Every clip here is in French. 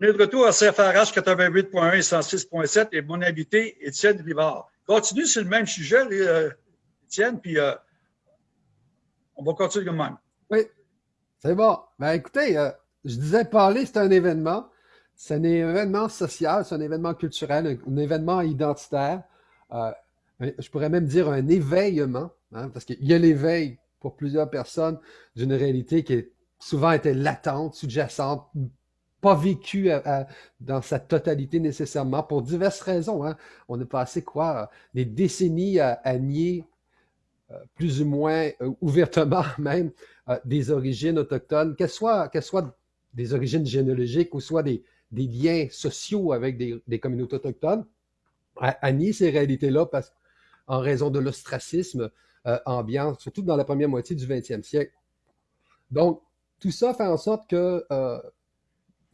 On est de retour à CFRH 88.1 et 106.7 et mon invité, Étienne Rivard. Continue sur le même sujet, euh, Étienne, puis euh, on va continuer comme même. Oui, c'est bon. Ben, écoutez, euh, je disais parler, c'est un événement. C'est un événement social, c'est un événement culturel, un, événement identitaire. je pourrais même dire un éveillement, hein, parce qu'il y a l'éveil pour plusieurs personnes d'une réalité qui est souvent était latente, sous-jacente, pas vécu dans sa totalité nécessairement pour diverses raisons. Hein. On a passé quoi des décennies à, nier euh, plus ou moins euh, ouvertement même euh, des origines autochtones, qu'elles soient, soient des origines généalogiques ou soit des, liens sociaux avec des, communautés autochtones, à, nier ces réalités-là en raison de l'ostracisme ambiant, surtout dans la première moitié du 20e siècle. Donc, tout ça fait en sorte que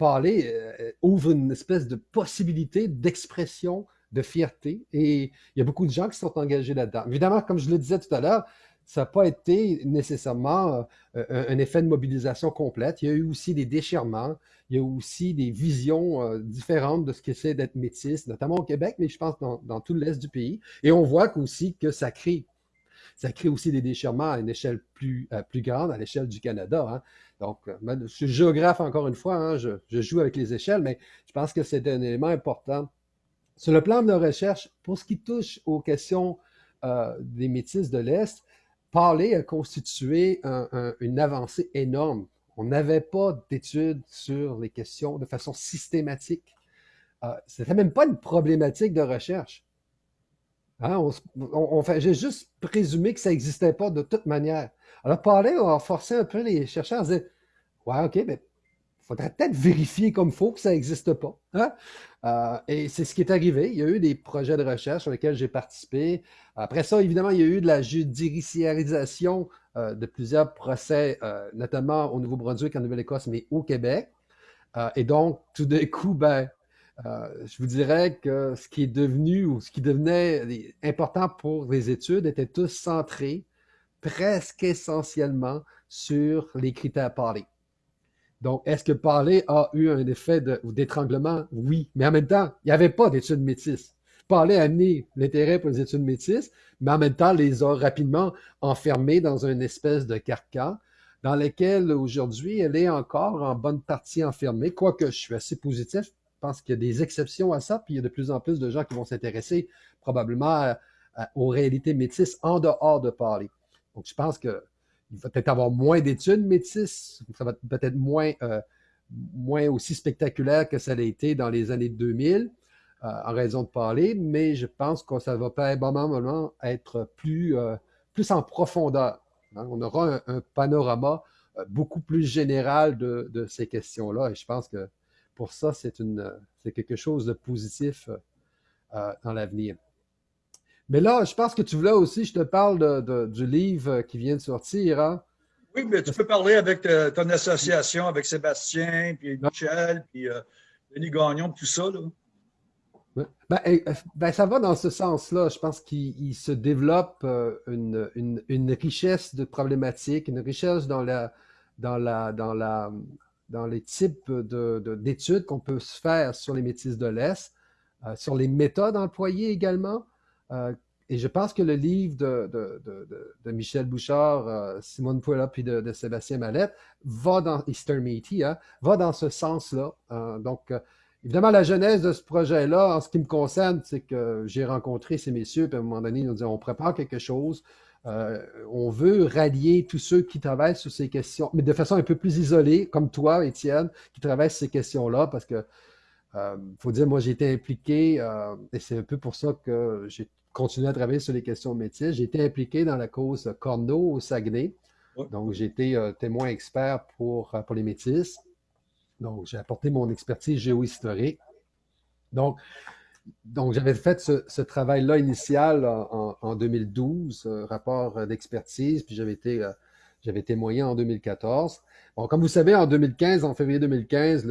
parler euh, ouvre une espèce de possibilité d'expression, de fierté. Et il y a beaucoup de gens qui sont engagés là-dedans. Évidemment, comme je le disais tout à l'heure, ça n'a pas été nécessairement euh, un, effet de mobilisation complète. Il y a eu aussi des déchirements, il y a aussi des visions euh, différentes de ce que c'est d'être métis, notamment au Québec, mais je pense dans, dans tout l'Est du pays. Et on voit aussi que ça crée ça crée aussi des déchirements à une échelle plus, plus grande, à l'échelle du Canada. Hein. Donc, euh, je suis géographe encore une fois, hein, je, joue avec les échelles, mais je pense que c'est un élément important. Sur le plan de la recherche, pour ce qui touche aux questions euh, des métis de l'Est, parler a constitué une avancée énorme. On n'avait pas d'études sur les questions de façon systématique. Euh, Ce n'était même pas une problématique de recherche. Hein, on, J'ai juste présumé que ça n'existait pas de toute manière. Alors, parler a forcé un peu les chercheurs à dire Ouais, OK, mais il faudrait peut-être vérifier comme il faut que ça n'existe pas. Hein? Euh, et c'est ce qui est arrivé. Il y a eu des projets de recherche sur lesquels j'ai participé. Après ça, évidemment, il y a eu de la judiciarisation euh, de plusieurs procès, euh, notamment au Nouveau-Brunswick, en Nouvelle-Écosse, mais au Québec. et donc, tout d'un coup, ben, je vous dirais que ce qui est devenu ou ce qui devenait important pour les études était tous centré presque essentiellement sur les critères parlés. Donc, est-ce que parler a eu un effet d'étranglement? Oui. Mais en même temps, il n'y avait pas d'études métisses. Parler a amené l'intérêt pour les études métisses, mais en même temps, les a rapidement enfermés dans une espèce de carcan dans lequel aujourd'hui, elle est encore en bonne partie enfermée, quoique je suis assez positif. Je pense qu'il y a des exceptions à ça, puis il y a de plus en plus de gens qui vont s'intéresser probablement aux réalités métisses en dehors de parler. Donc, je pense qu'il va peut-être avoir moins d'études métisses, ça va peut-être moins, euh, moins aussi spectaculaire que ça l'a été dans les années 2000, euh, en raison de parler, mais je pense que ça va probablement être plus, euh, plus en profondeur. On aura un, panorama beaucoup plus général de, de ces questions-là, et je pense que pour ça, c'est quelque chose de positif dans l'avenir. Mais là, je pense que tu voulais aussi, je te parle du livre qui vient de sortir. Hein? Oui, mais tu peux parler avec euh, ton association, avec Sébastien, puis Michel, puis euh, Denis Gagnon, tout ça. Ben, eh, ben, ça va dans ce sens-là. Je pense qu'il se développe euh, une, richesse de problématiques, une richesse dans, la, dans, la, dans, la, dans les types d'études qu'on peut se faire sur les métis de l'Est, sur les méthodes employées également. Euh, et je pense que le livre de, Michel Bouchard, euh, Simone Puella puis de, Sébastien Mallette va dans Easter hein, va dans ce sens-là. Euh, donc, évidemment, la genèse de ce projet-là, en ce qui me concerne, c'est que j'ai rencontré ces messieurs, puis à un moment donné, ils nous dit on prépare quelque chose. On veut rallier tous ceux qui travaillent sur ces questions, mais de façon un peu plus isolée, comme toi, Étienne, qui travaille sur ces questions-là, parce que il faut dire, moi, j'ai été impliqué, et c'est un peu pour ça que j'ai continué à travailler sur les questions métiers. J'ai été impliqué dans la cause Corneau au Saguenay. Donc, j'ai été euh, témoin expert pour, euh, pour les métis. Donc, j'ai apporté mon expertise géohistorique. Donc, donc j'avais fait ce, travail-là initial en, 2012, rapport d'expertise, puis j'avais été, euh, j'avais témoigné en 2014. Bon, comme vous savez, en 2015, en février 2015,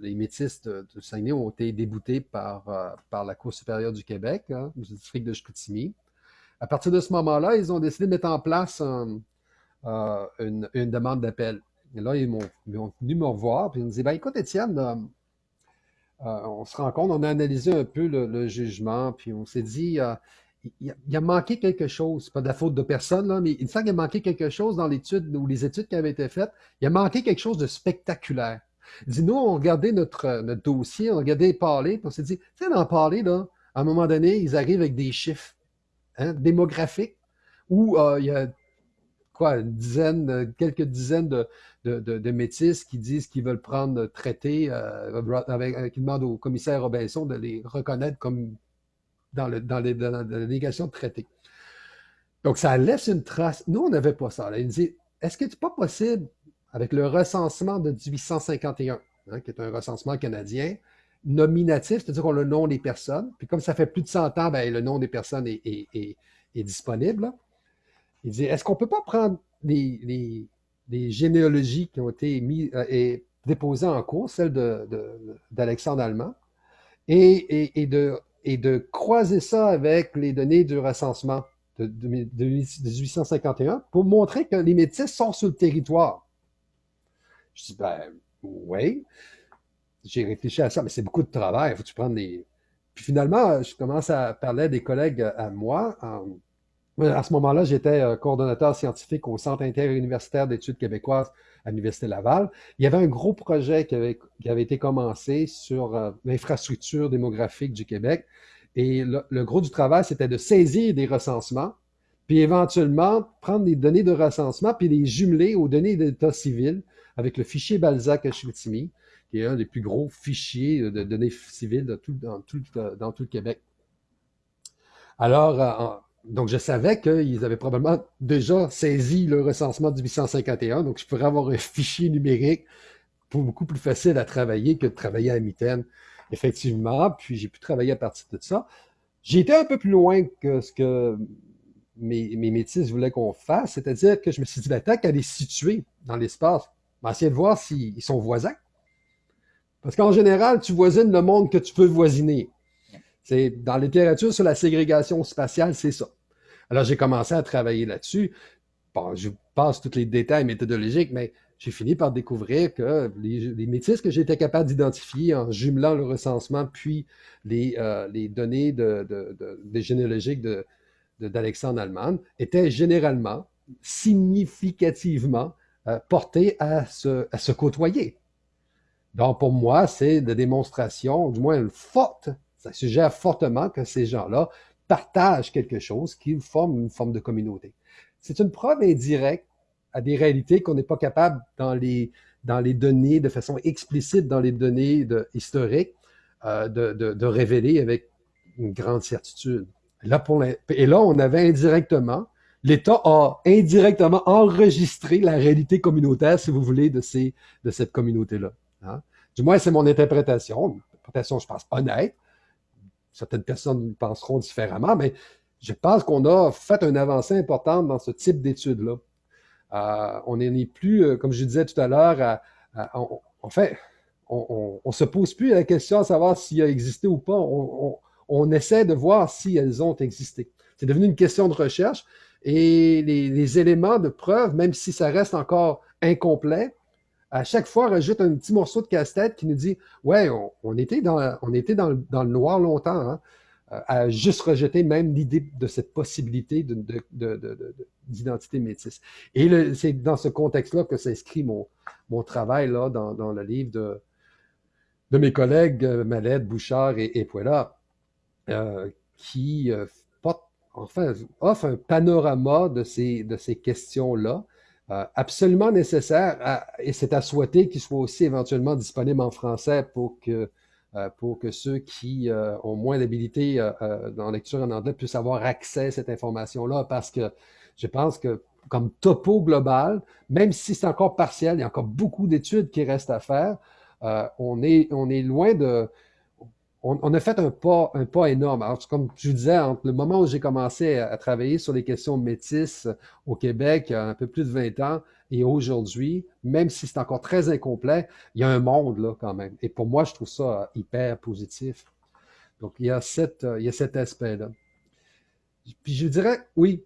les métis de, Saguenay ont été déboutés par, euh, par la Cour supérieure du Québec, hein, du district de Chicoutimi. À partir de ce moment-là, ils ont décidé de mettre en place euh, une, demande d'appel. Et là, ils m'ont venu me revoir, puis ils me dit ben, Écoute, Étienne, euh, on se rend compte, on a analysé un peu le, jugement, puis on s'est dit, il, a, manqué quelque chose. Pas de la faute de personne, mais il semble qu'il a manqué quelque chose dans l'étude ou les études qui avaient été faites. Il a manqué quelque chose de spectaculaire. Il dit, nous, on regardait notre, notre dossier, on regardait parler, puis on s'est dit, tu sais, dans parler, à un moment donné, ils arrivent avec des chiffres hein, démographiques où euh, il y a quoi, une dizaine, euh, quelques dizaines de, de, métis qui disent qu'ils veulent prendre traité, euh, avec, qui demandent au commissaire Robinson de les reconnaître comme dans, le, dans, les, la négation de traité. Donc, ça laisse une trace. Nous, on n'avait pas ça. Il nous dit, est-ce que c'est pas possible, avec le recensement de 1851, hein, qui est un recensement canadien, nominatif, c'est-à-dire qu'on a le nom des personnes, puis comme ça fait plus de 100 ans, ben, le nom des personnes est, disponible. Il dit, est-ce qu'on ne peut pas prendre les, généalogies qui ont été mis, euh, et déposées en cours, celle d'Alexandre Allemand, et, de croiser ça avec les données du recensement de, 1851 pour montrer que les métis sont sur le territoire? Je dis, ben oui. J'ai réfléchi à ça, mais c'est beaucoup de travail. Il faut que tu prennes des. Puis finalement, je commence à parler des collègues à moi. À ce moment-là, j'étais euh, coordonnateur scientifique au Centre interuniversitaire d'études québécoises à l'Université Laval. Il y avait un gros projet qui avait, qui avait été commencé sur euh, l'infrastructure démographique du Québec. Et le, gros du travail, c'était de saisir des recensements, puis éventuellement prendre des données de recensement, puis les jumeler aux données d'état civil avec le fichier Balzac-Chicoutimi, qui est un des plus gros fichiers de données civiles tout, dans, tout, dans tout le Québec. Alors, euh, donc, je savais qu'ils avaient probablement déjà saisi le recensement du 851, donc je pourrais avoir un fichier numérique beaucoup plus facile à travailler que de travailler à mitaine, effectivement. Puis j'ai pu travailler à partir de ça. J'ai été un peu plus loin que ce que mes, mes métis voulaient qu'on fasse, c'est-à-dire que je me suis dit, ben, tant qu'à les situer dans l'espace, va essayer de voir s'ils sont voisins. Parce qu'en général, tu voisines le monde que tu peux voisiner. C'est dans la littérature sur la ségrégation spatiale, c'est ça. Alors, j'ai commencé à travailler là-dessus. Bon, je passe tous les détails méthodologiques, mais j'ai fini par découvrir que les, les métis que j'étais capable d'identifier en jumelant le recensement puis les, euh, données de, généalogiques d'Alexandre Allemand étaient généralement, significativement euh, portés à se, à se côtoyer. Donc, pour moi, c'est de démonstration, du moins une forte, ça suggère fortement que ces gens-là partagent quelque chose qui forme une forme de communauté. C'est une preuve indirecte à des réalités qu'on n'est pas capable dans les, dans les données, de façon explicite dans les données historiques, euh, de, révéler avec une grande certitude. Là, et là, on avait indirectement, l'État a indirectement enregistré la réalité communautaire, si vous voulez, de, ces, de cette communauté-là. Hein. Du moins, c'est mon interprétation, interprétation, je pense, honnête, certaines personnes penseront différemment, mais je pense qu'on a fait un avancée importante dans ce type d'études-là. Euh, on n'est plus, euh, comme je disais tout à l'heure, en fait, on ne se pose plus la question de savoir s'il a existé ou pas. On, essaie de voir si elles ont existé. C'est devenu une question de recherche et les, éléments de preuve, même si ça reste encore incomplet, à chaque fois, rajoute un petit morceau de casse-tête qui nous dit Ouais, on, était, dans, on était dans, le, noir longtemps, hein, euh, à juste rejeter même l'idée de cette possibilité d'identité métisse. Et c'est dans ce contexte-là que s'inscrit mon, mon travail là, dans, dans le livre de, de mes collègues euh, Malette, Bouchard et, et euh, qui offre un panorama de ces, de ces questions-là euh, absolument nécessaire et c'est à souhaiter qu'il soit aussi éventuellement disponible en français pour que, euh, pour que ceux qui euh, ont moins d'habilité dans la lecture en anglais puissent avoir accès à cette information-là parce que je pense que comme topo global, même si c'est encore partiel, il y a encore beaucoup d'études qui restent à faire, on, est, on est loin de, on, a fait un pas, un pas énorme. Alors, comme je vous disais, entre le moment où j'ai commencé à, travailler sur les questions métisses au Québec, un peu plus de 20 ans, et aujourd'hui, même si c'est encore très incomplet, il y a un monde là quand même. Et pour moi, je trouve ça hyper positif. Donc, il y a, cette, il y a cet aspect-là. Puis je dirais, oui.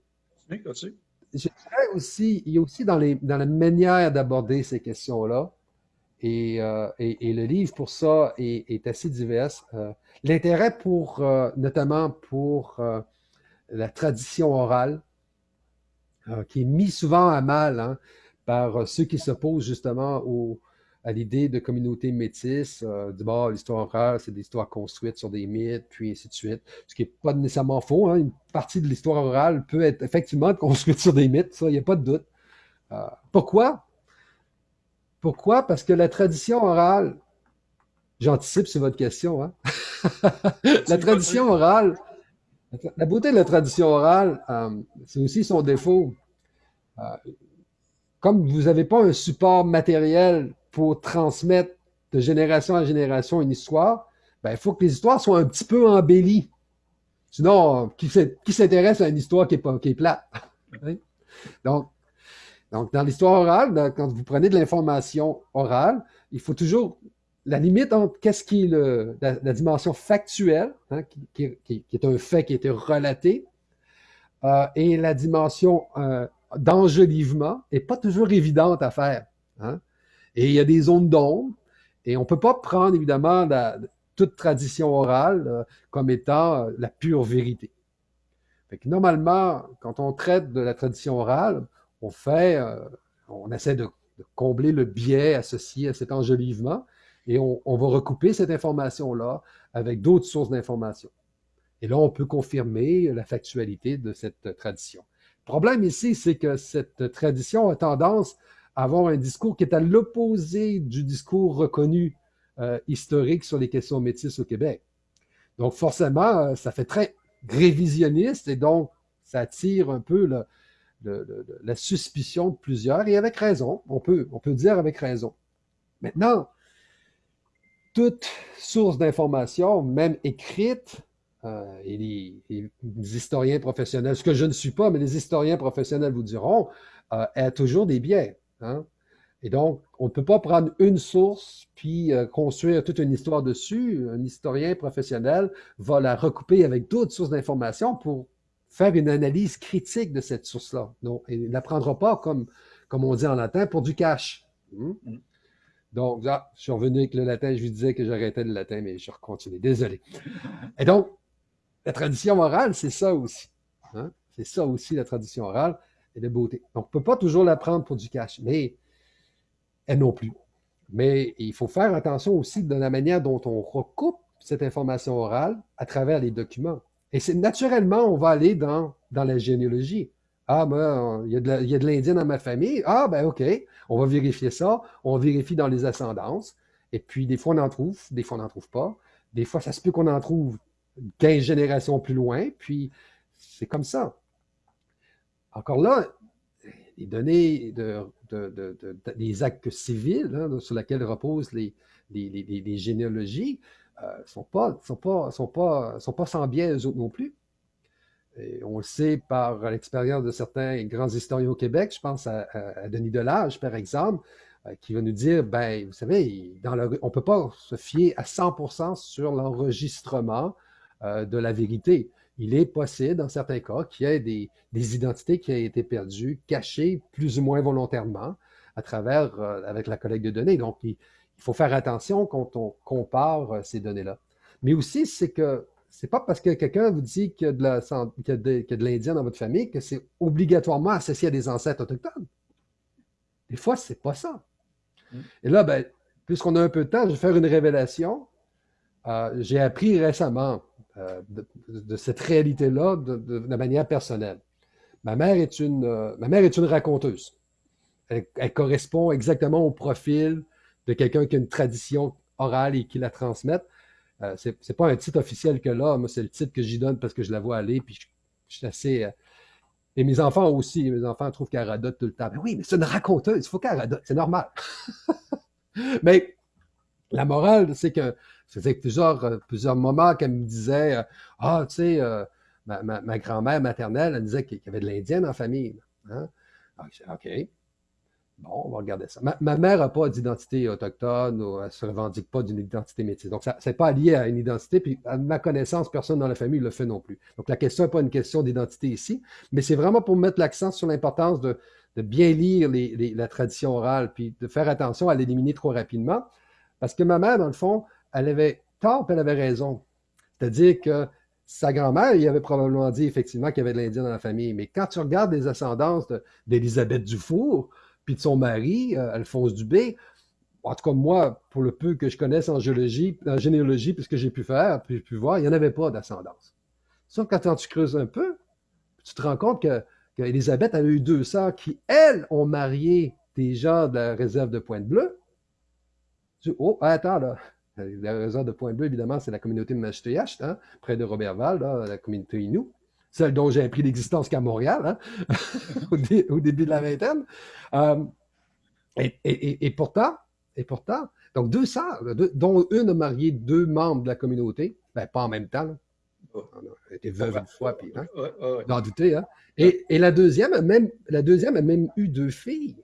Je dirais aussi, il y a aussi dans, les, dans la manière d'aborder ces questions-là, Et, et, le livre, pour ça, est, assez divers. L'intérêt pour, notamment pour la tradition orale, qui est mis souvent à mal hein, par ceux qui s'opposent justement à l'idée de communauté métisse, euh, du bord, l'histoire orale, c'est des histoires construites sur des mythes, puis ainsi de suite. Ce qui n'est pas nécessairement faux. Hein. Une partie de l'histoire orale peut être effectivement construite sur des mythes, ça, il n'y a pas de doute. Euh, pourquoi? Pourquoi? Parce que la tradition orale, j'anticipe sur votre question, hein? la tradition orale, la beauté de la tradition orale, euh, c'est aussi son défaut. Euh, comme vous n'avez pas un support matériel pour transmettre de génération en génération une histoire, ben, il faut que les histoires soient un petit peu embellies. Sinon, qui, s'intéresse à une histoire qui est, qui est plate? donc, donc, dans l'histoire orale, quand vous prenez de l'information orale, il faut toujours la limite entre qu'est-ce qui est le, la, dimension factuelle, hein, qui, est un fait qui a été relaté, euh, et la dimension euh, d'enjolivement n'est pas toujours évidente à faire. Hein. Et il y a des zones d'ombre. Et on ne peut pas prendre, évidemment, toute tradition orale euh, comme étant euh, la pure vérité. normalement, quand on traite de la tradition orale, euh, on essaie de, combler le biais associé à cet enjolivement et on, va recouper cette information-là avec d'autres sources d'informations. Et là, on peut confirmer la factualité de cette tradition. Le problème ici, c'est que cette tradition a tendance avoir un discours qui est à l'opposé du discours reconnu euh, historique sur les questions métisses au Québec. Donc, forcément, euh, ça fait très révisionniste et donc, ça attire un peu la suspicion de plusieurs, et avec raison, on peut, on dire avec raison. Maintenant, toute source d'information, même écrite, euh, et, les, historiens professionnels, ce que je ne suis pas, mais les historiens professionnels vous diront, a toujours des biais. Hein. Et donc, on ne peut pas prendre une source puis euh, construire toute une histoire dessus. Un historien professionnel va la recouper avec d'autres sources d'informations pour faire une analyse critique de cette source-là. Donc, il ne la prendra pas comme, comme on dit en latin pour du cash. Hmm? Mm. Donc, là, je suis revenu avec le latin, je vous disais que j'arrêtais le latin, mais je continue. Désolé. Et donc, la tradition orale, c'est ça aussi. Hein? C'est ça aussi, la tradition orale et de beauté. Donc, on ne peut pas toujours la prendre pour du cash, mais elle non plus. Mais il faut faire attention aussi de la manière dont on recoupe cette information orale à travers les documents. Et c'est naturellement, on va aller dans, dans la généalogie. Ah, ben, il y a de l'Indien dans ma famille. Ah, ben, OK, on va vérifier ça. On vérifie dans les ascendances. Et puis, des fois, on en trouve, des fois, on n'en trouve pas. Des fois, ça se peut qu'on en trouve 15 générations plus loin. Puis, c'est comme ça. Encore là, les données de, des actes civils hein, sur lesquels reposent les, généalogies ne euh, sont, pas, sont, pas, sont, pas, sont pas sans biais eux autres non plus. on le sait par l'expérience de certains grands historiens au Québec, je pense à, Denis Delage, par exemple, euh, qui va nous dire, ben, vous savez, on ne peut pas se fier à 100% sur l'enregistrement euh, de la vérité il est possible, dans certains cas, qu'il y ait des, identités qui aient été perdues, cachées plus ou moins volontairement à travers, avec la collecte de données. Donc, faut faire attention quand on compare euh, ces données-là. Mais aussi, c'est que c'est pas parce que quelqu'un vous dit qu'il y a de l'Indien dans votre famille que c'est obligatoirement associé à des ancêtres autochtones. Des fois, c'est pas ça. Mm. Et là, ben, puisqu'on a un peu de temps, je vais faire une révélation. Euh, j'ai appris récemment, euh, de, cette réalité-là de, manière personnelle. Ma mère est une, euh, ma mère est une raconteuse. Elle, correspond exactement au profil quelqu'un qui a une tradition orale et qui la transmette. Euh, Ce n'est pas un titre officiel que là, moi, c'est le titre que j'y donne parce que je la vois aller, puis je, suis assez. et mes enfants aussi, mes enfants trouvent qu'elle radote tout le temps. Mais oui, mais c'est une raconteuse, il faut qu'elle radote, c'est normal. mais la morale, c'est que faisait plusieurs, euh, plusieurs moments qu'elle me disait euh, Ah, tu sais, euh, ma, grand-mère maternelle, elle disait qu'il y avait de l'Indienne en famille. Hein? Ah, OK. Bon, on va regarder ça. Ma, mère n'a pas d'identité autochtone ou elle ne se revendique pas d'une identité métisse. Donc, ça n'est pas lié à une identité. Puis, à ma connaissance, personne dans la famille ne le fait non plus. Donc, la question n'est pas une question d'identité ici, mais c'est vraiment pour mettre l'accent sur l'importance de, bien lire la tradition orale, puis de faire attention à l'éliminer trop rapidement. Parce que ma mère, dans le fond, elle avait tort, elle avait raison. C'est-à-dire que sa grand-mère, il avait probablement dit effectivement qu'il y avait de l'Indien dans la famille. Mais quand tu regardes les ascendances d'Élisabeth Dufour, puis de son mari, euh, Alphonse Dubé, en tout cas, moi, pour le peu que je connaisse en géologie, en généalogie, puisque j'ai pu faire, puis pu voir, il n'y en avait pas d'ascendance. Sauf quand tu creuses un peu, tu te rends compte que, qu'Élisabeth a eu deux sœurs qui, elles, ont marié des gens de la réserve de Pointe-Bleue. Oh, attends, là. La réserve de Pointe-Bleue, évidemment, c'est la communauté de Machetoyacht, hein, près de Robertval, la communauté Inou celle dont j'ai appris l'existence qu'à Montréal, hein, au, début de la vingtaine. Euh, et, pourtant, et pourtant, donc deux sœurs, dont une a marié deux membres de la communauté, ben, pas en même temps. Elle était veuve une fois, puis hein, d'en douter. Hein. Et, la deuxième a même, la deuxième a même eu deux filles.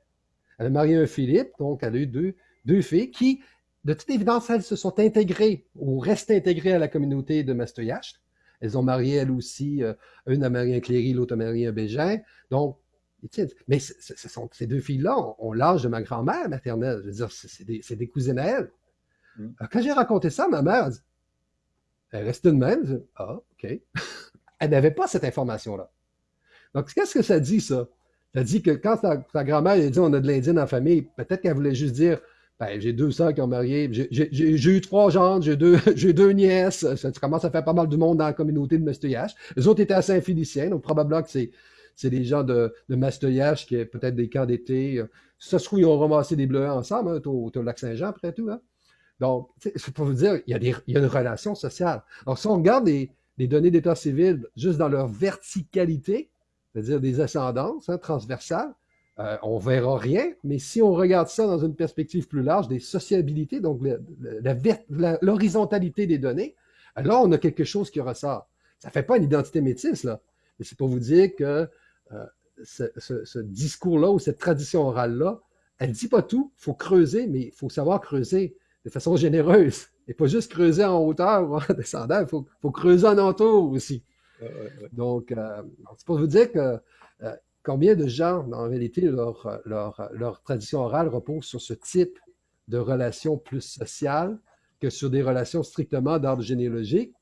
Elle a marié un Philippe, donc elle a eu deux, deux filles qui, de toute évidence, elles se sont intégrées ou restent intégrées à la communauté de Mastoyacht. Elles ont marié, elles aussi, euh, une a marié un Cléry, l'autre a marié un Bégin. Donc, mais sont, ces deux filles-là ont, l'âge de ma grand-mère maternelle. Je veux dire, c'est des, des, cousines à elle. Mm. Quand j'ai raconté ça, ma mère, dit, elle restait de même. ah, OK. elle n'avait pas cette information-là. Donc, qu'est-ce que ça dit, ça? Ça dit que quand ta, grand-mère a dit on a de l'Indien la famille, peut-être qu'elle voulait juste dire ben, j'ai deux sœurs qui ont marié. J'ai eu trois gendres, j'ai deux, deux nièces. Ça, commence à faire pas mal de monde dans la communauté de Masteuillage. Les autres étaient à Saint-Félicien, donc probablement que c'est c'est des gens de, de Masteuillage qui est peut-être des camps d'été. Ça se trouve, ils ont ramassé des bleus ensemble, hein, au, lac Saint-Jean, après tout. Hein. Donc, c'est pour vous dire, il y, a des, il y a une relation sociale. Alors, si on regarde les, les données d'état civil juste dans leur verticalité, c'est-à-dire des ascendances hein, transversales, euh, on verra rien, mais si on regarde ça dans une perspective plus large, des sociabilités, donc l'horizontalité des données, alors on a quelque chose qui ressort. Ça ne fait pas une identité métisse, là, mais c'est pour vous dire que euh, ce, discours-là ou cette tradition orale-là, elle ne dit pas tout, il faut creuser, mais il faut savoir creuser de façon généreuse. Et pas juste creuser en hauteur ou en descendant, il faut, creuser en entour aussi. Donc, euh, c'est pour vous dire que Combien de gens, en réalité, leur, leur, tradition orale repose sur ce type de relations plus sociales que sur des relations strictement d'ordre généalogique?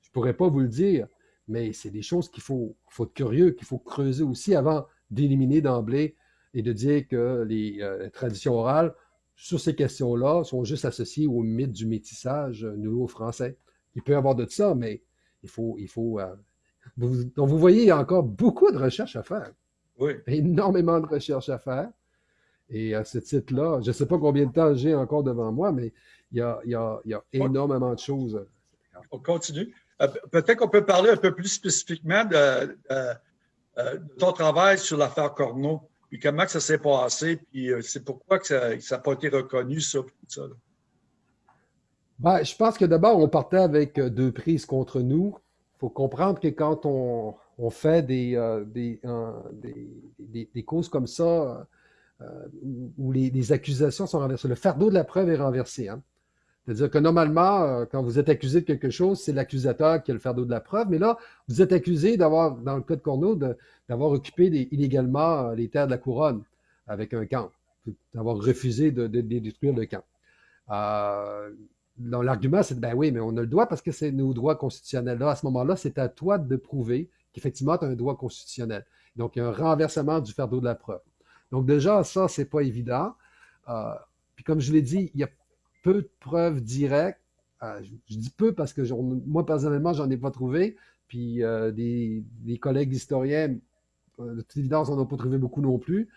Je ne pourrais pas vous le dire, mais c'est des choses qu'il faut, faut être curieux, qu'il faut creuser aussi avant d'éliminer d'emblée et de dire que les, euh, traditions orales, sur ces questions-là, sont juste associées au mythe du métissage nouveau-français. Il peut y avoir de ça, mais il faut. Il faut euh, donc, vous voyez, il y a encore beaucoup de recherches à faire. Oui. Énormément de recherches à faire. Et à ce titre-là, je ne sais pas combien de temps j'ai encore devant moi, mais il y a, énormément de choses. On continue. Euh, peut-être qu'on peut parler un peu plus spécifiquement de, ton travail sur l'affaire Corneau, puis comment ça s'est passé, puis euh, c'est pourquoi que ça n'a pas été reconnu, ça. ça ben, je pense que d'abord, on partait avec euh, deux prises contre nous. Il faut comprendre que quand on, on fait des, euh, des, causes comme ça euh, où les, accusations sont renversées. Le fardeau de la preuve est renversé. Hein. C'est-à-dire que normalement, euh, quand vous êtes accusé de quelque chose, c'est l'accusateur qui a le fardeau de la preuve. Mais là, vous êtes accusé d'avoir, dans le cas de Corneau, d'avoir occupé illégalement les terres de la couronne avec un camp, d'avoir refusé de, détruire le camp. L'argument, c'est ben oui, mais on a le droit parce que c'est nos droits constitutionnels. Là, à ce moment-là, c'est à toi de prouver qu'effectivement, tu as un droit constitutionnel. Donc, il y a un renversement du fardeau de la preuve. Donc, déjà, ça, c'est pas évident. Euh, puis, comme je l'ai dit, il y a peu de preuves directes. Euh, je, dis peu parce que moi, personnellement, j'en ai pas trouvé. Puis, euh, des, collègues historiens, de toute évidence, on n'a pas trouvé beaucoup non plus.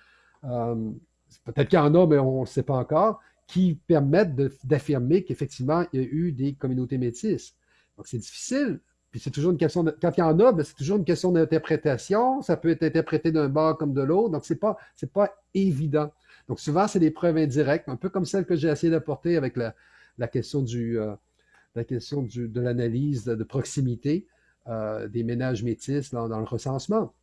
Peut-être qu'il y en a, mais on ne le sait pas encore, qui permettent d'affirmer qu'effectivement, il y a eu des communautés métisses. Donc, c'est difficile puis c'est toujours une question de, quand il y en a, ben, c'est toujours une question d'interprétation. Ça peut être interprété d'un bord comme de l'autre. Donc, c'est pas, c'est pas évident. Donc, souvent, c'est des preuves indirectes, un peu comme celle que j'ai essayé d'apporter avec la, la, question du, euh, la question du, de l'analyse de, proximité euh, des ménages métis dans, le recensement.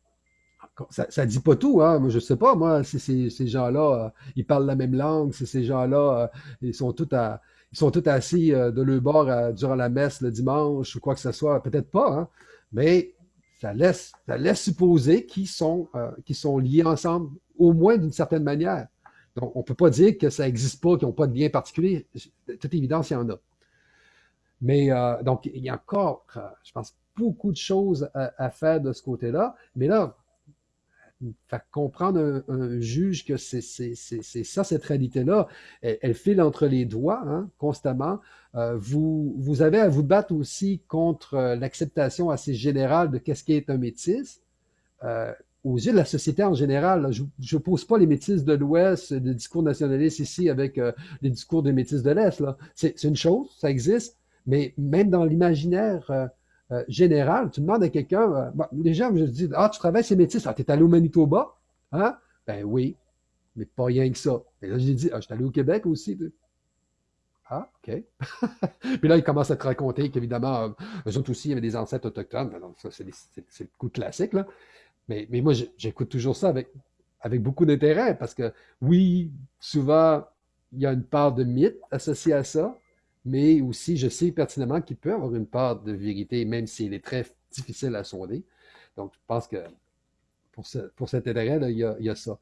ça ne dit pas tout, hein. Moi, je sais pas, moi, si ces, gens-là, euh, ils parlent la même langue, si ces gens-là, ils sont tous à, ils sont tous assis euh, de leur bord durant la messe le dimanche ou quoi que ce soit, peut-être pas, hein. mais ça laisse, ça laisse supposer qu'ils sont, sont liés ensemble, au moins d'une certaine manière. Donc, on ne peut pas dire que ça n'existe pas, qu'ils n'ont pas de lien particulier. De toute évidence, il y en a. Mais donc, il y a encore, je pense, beaucoup de choses à, faire de ce côté-là. Mais là, faire comprendre un, juge que c'est ça, cette réalité-là, elle, file entre les doigts hein, constamment. Euh, vous, vous avez à vous battre aussi contre euh, l'acceptation assez générale de qu'est-ce qui est un métis. Euh, aux yeux de la société en général, je ne pose pas les métis de l'Ouest, le discours nationaliste ici avec les discours des métis de l'Est. C'est une chose, ça existe, mais même dans l'imaginaire euh, général, tu demandes à quelqu'un, euh, les gens me disent Ah, tu travailles ces métis, ah, tu es allé au Manitoba? Hein? Ben oui, mais pas rien que ça. Et là, j'ai dit Ah, je suis allé au Québec aussi. Ah, OK. Puis là, ils commencent à te raconter qu'évidemment, euh, eux autres aussi, il y avait des ancêtres autochtones. Ben, ça, c'est le coup classique, là. Mais, mais moi, j'écoute toujours ça avec, avec beaucoup d'intérêt parce que, oui, souvent, il y a une part de mythe associée à ça, mais aussi je sais pertinemment qu'il peut avoir une part de vérité, même s'il est très difficile à sonder. Donc, je pense que pour, pour cet intérêt-là, il, y a ça.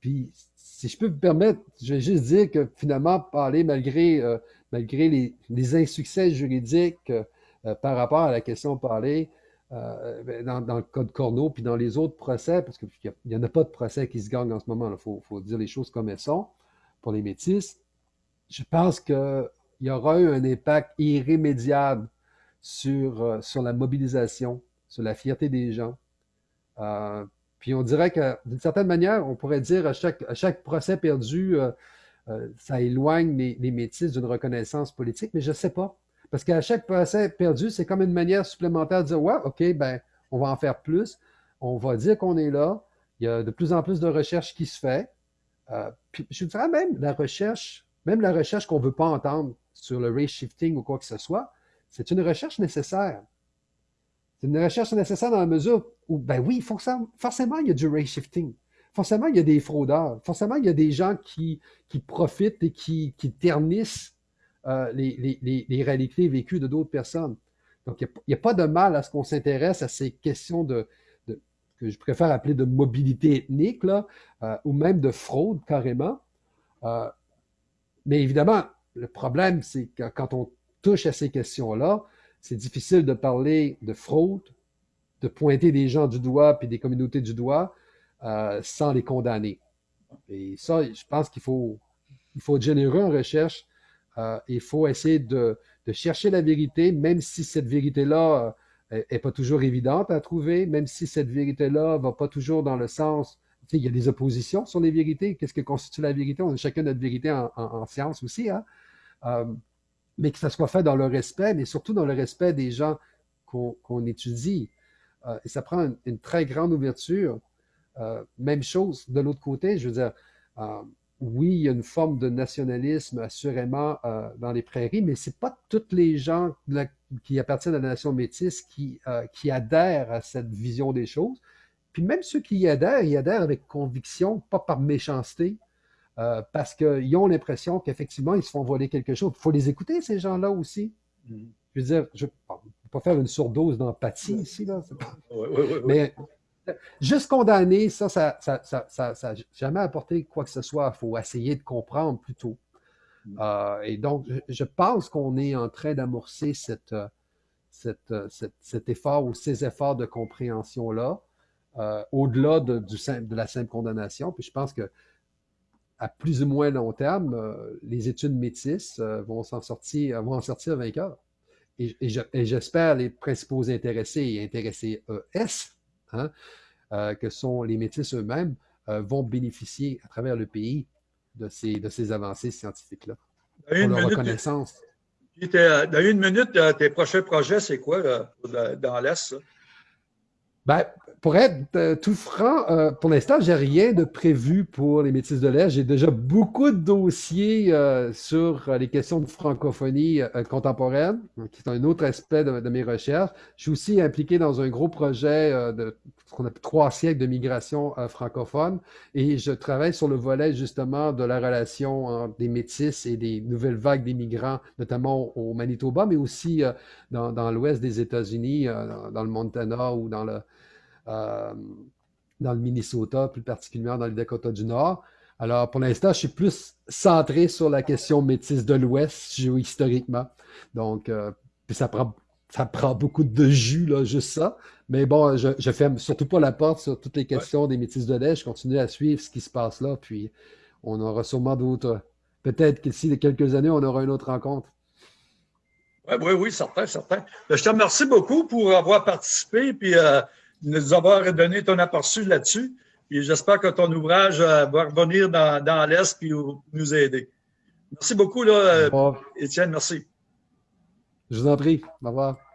Puis, si je peux me permettre, je vais juste dire que finalement, parler malgré, euh, malgré les, insuccès juridiques euh, par rapport à la question parlée, euh, ben, dans, le code Corneau, puis dans les autres procès, parce qu'il n'y en a pas de procès qui se gagnent en ce moment, il faut, faut, dire les choses comme elles sont pour les métis. Je pense que il y aura eu un impact irrémédiable sur, euh, sur la mobilisation, sur la fierté des gens. Euh, puis on dirait que, d'une certaine manière, on pourrait dire à chaque, à chaque procès perdu, euh, ça éloigne les, les métis d'une reconnaissance politique, mais je ne sais pas. Parce qu'à chaque procès perdu, c'est comme une manière supplémentaire de dire Ouais, OK, ben, on va en faire plus. On va dire qu'on est là. Il y a de plus en plus de recherche qui se fait. puis je dirais même la recherche, même la recherche qu'on ne veut pas entendre sur le race shifting ou quoi que ce soit, c'est une recherche nécessaire. C'est une recherche nécessaire dans la mesure où, ben oui, forcément, il y a du race shifting. Forcément, il y a des fraudeurs. Forcément, il y a des gens qui, profitent et qui, ternissent euh, les, réalités vécues de d'autres personnes. Donc, il n'y a, pas de mal à ce qu'on s'intéresse à ces questions de, que je préfère appeler de mobilité ethnique, euh, ou même de fraude carrément. Euh, mais évidemment, le problème, c'est que quand on touche à ces questions-là, c'est difficile de parler de fraude, de pointer des gens du doigt puis des communautés du doigt euh, sans les condamner. Et ça, je pense qu'il faut, il faut être généreux en recherche. Euh, il faut essayer de, chercher la vérité, même si cette vérité-là n'est euh, pas toujours évidente à trouver, même si cette vérité-là ne va pas toujours dans le sens il y a des oppositions sur les vérités. Qu'est-ce que constitue la vérité? On a chacun notre vérité en, en science aussi. Hein? Euh, mais que ça soit fait dans le respect, mais surtout dans le respect des gens qu'on étudie. Euh, et ça prend une, très grande ouverture. Euh, même chose de l'autre côté, je veux dire, oui, il y a une forme de nationalisme assurément dans les prairies, mais ce n'est pas tous les gens qui appartiennent à la nation métisse qui, qui adhèrent à cette vision des choses. Puis même ceux qui y adhèrent, ils adhèrent avec conviction, pas par méchanceté, euh, parce qu'ils ont l'impression qu'effectivement, ils se font voler quelque chose. Il faut les écouter, ces gens-là aussi. Mm. Je veux dire, je ne vais pas faire une surdose d'empathie ici, là. Mais juste condamner, ça, ça n'a jamais apporté quoi que ce soit. Il faut essayer de comprendre plutôt. Mm. Euh, et donc, je, pense qu'on est en train d'amorcer cette, cette, cet effort ou ces efforts de compréhension-là, euh, au-delà de, de la simple condamnation. Puis je pense que à plus ou moins long terme, euh, les études métisses euh, vont s'en sortir, vont en sortir vainqueurs. Et, j'espère les principaux intéressés et intéressés ES, hein, euh, que sont les métis eux-mêmes, vont bénéficier à travers le pays de ces, de ces avancées scientifiques-là. Pour leur reconnaissance. dans une minute, tes prochains projets, c'est quoi dans l'Est? Ben, pour être euh, tout franc, euh, pour l'instant, j'ai rien de prévu pour les métis de l'Est. J'ai déjà beaucoup de dossiers euh, sur les questions de francophonie contemporaine, qui est un autre aspect de, mes recherches. Je suis aussi impliqué dans un gros projet de qu'on trois siècles de migration francophone, et je travaille sur le volet justement de la relation entre des métis et des nouvelles vagues d'immigrants, notamment au Manitoba, mais aussi dans l'ouest des États-Unis, dans le Montana ou dans le euh, dans le Minnesota, plus particulièrement dans le Dakota du Nord. Alors, pour l'instant, je suis plus centré sur la question métisse de l'Ouest, géohistoriquement. Donc, euh, puis ça prend, ça prend beaucoup de jus, là, juste ça. Mais bon, je ne ferme surtout pas la porte sur toutes les questions des métis de l'Est. Je continue à suivre ce qui se passe là, puis on aura sûrement d'autres. Peut-être qu'ici, de quelques années, on aura une autre rencontre. Oui, oui, oui, certain, certain. Je te remercie beaucoup pour avoir participé, puis euh, nous avoir donné ton aperçu là-dessus. Et j'espère que ton ouvrage euh, va revenir dans, dans l'Est et nous aider. Merci beaucoup, là, Étienne. Merci. Je vous en prie. Au revoir.